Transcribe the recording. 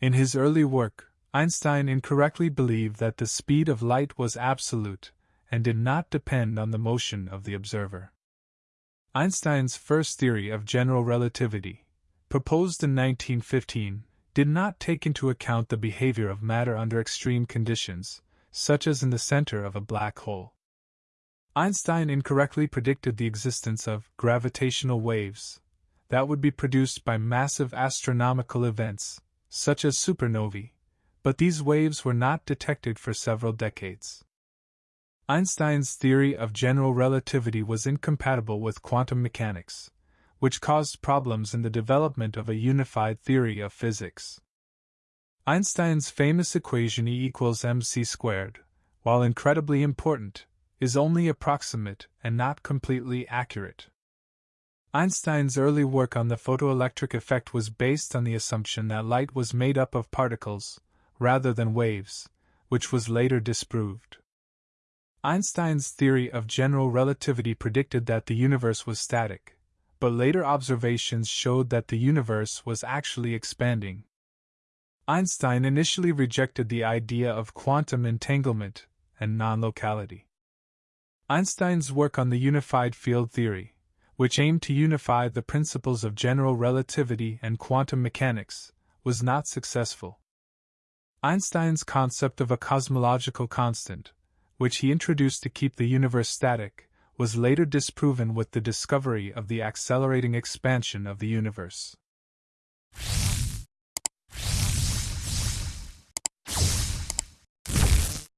In his early work, Einstein incorrectly believed that the speed of light was absolute and did not depend on the motion of the observer. Einstein's first theory of general relativity, proposed in 1915, did not take into account the behavior of matter under extreme conditions, such as in the center of a black hole. Einstein incorrectly predicted the existence of gravitational waves that would be produced by massive astronomical events, such as supernovae, but these waves were not detected for several decades. Einstein's theory of general relativity was incompatible with quantum mechanics, which caused problems in the development of a unified theory of physics. Einstein's famous equation E equals mc squared, while incredibly important, is only approximate and not completely accurate. Einstein's early work on the photoelectric effect was based on the assumption that light was made up of particles, rather than waves, which was later disproved. Einstein's theory of general relativity predicted that the universe was static, but later observations showed that the universe was actually expanding. Einstein initially rejected the idea of quantum entanglement and non locality. Einstein's work on the unified field theory, which aimed to unify the principles of general relativity and quantum mechanics, was not successful. Einstein's concept of a cosmological constant, which he introduced to keep the universe static, was later disproven with the discovery of the accelerating expansion of the universe.